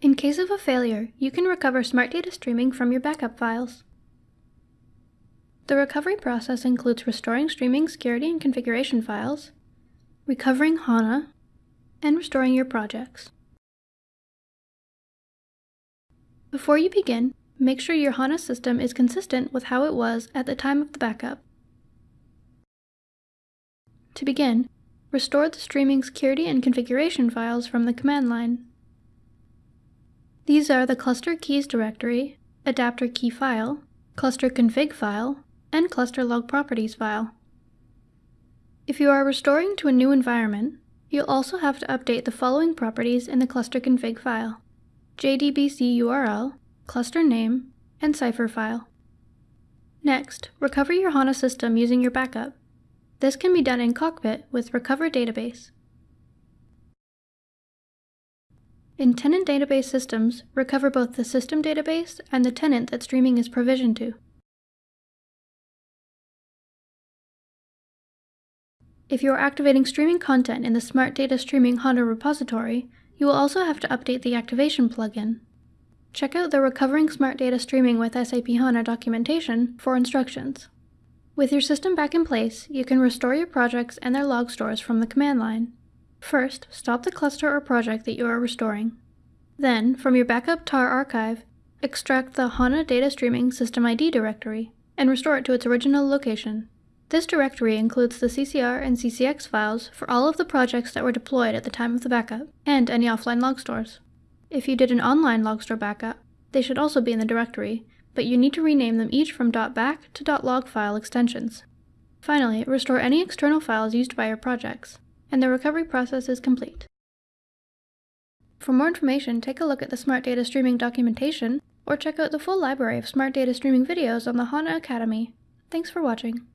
In case of a failure, you can recover Smart Data streaming from your backup files. The recovery process includes restoring streaming security and configuration files, recovering HANA, and restoring your projects. Before you begin, make sure your HANA system is consistent with how it was at the time of the backup. To begin, restore the streaming security and configuration files from the command line. These are the cluster keys directory, adapter key file, cluster config file, and cluster log properties file. If you are restoring to a new environment, you'll also have to update the following properties in the cluster config file. JDBC URL, cluster name, and cipher file. Next, recover your HANA system using your backup. This can be done in Cockpit with Recover Database. In tenant database systems, recover both the system database and the tenant that streaming is provisioned to. If you are activating streaming content in the Smart Data Streaming HANA repository, you will also have to update the activation plugin. Check out the Recovering Smart Data Streaming with SAP HANA documentation for instructions. With your system back in place, you can restore your projects and their log stores from the command line. First, stop the cluster or project that you are restoring. Then, from your backup tar archive, extract the HANA Data Streaming System ID directory and restore it to its original location. This directory includes the CCR and CCX files for all of the projects that were deployed at the time of the backup, and any offline log stores. If you did an online log store backup, they should also be in the directory, but you need to rename them each from .back to .log file extensions. Finally, restore any external files used by your projects and the recovery process is complete. For more information, take a look at the Smart Data Streaming documentation or check out the full library of Smart Data Streaming videos on the HANA Academy. Thanks for watching.